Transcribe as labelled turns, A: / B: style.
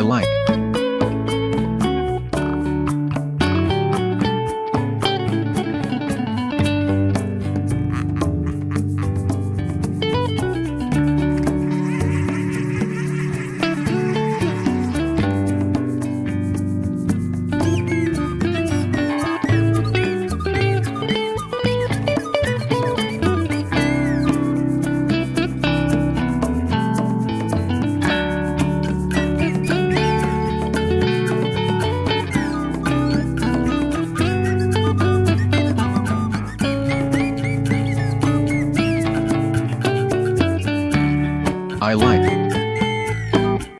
A: I like. I like.